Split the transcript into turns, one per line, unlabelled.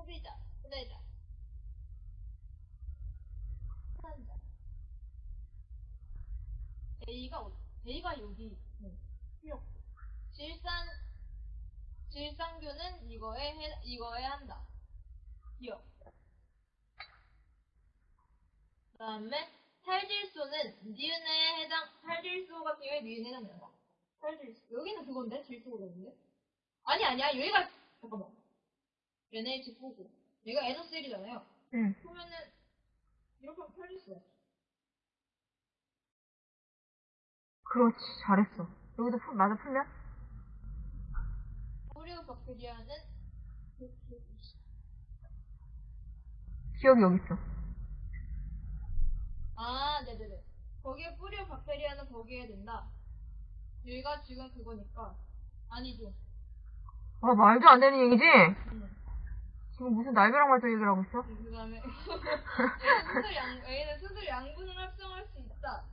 소비자, 구매자, 사자 A가, 어, A가 여기 네. 수역. 질산 질산균은 이거에 해, 이거에 한다. 기억. 그다음에 탈질소는 니은에 해당 탈질소 같은 경우에 니은에 해당된다. 탈질소 여기는 그건데 질소가 있는데? 아니 아니야 여기가 잠깐만. NH4고 얘가 NO3잖아요.
응.
그러면은 이렇게 하면 탈질소야.
그렇지. 잘했어. 여기도 풀, 맞아 풀면?
포리오 박테리아는
기억이 여기 있어.
아, 네네네. 거기에 뿌리오 박테리아는 거기에 된다. 얘가 지금 그거니까. 아니죠.
아, 말도 안 되는 얘기지?
음.
지금 무슨 날벼락 말도 얘기를 하고 있어?
그 얘는 수술 양, 얘는 수술 양분을 합성할 수 있다.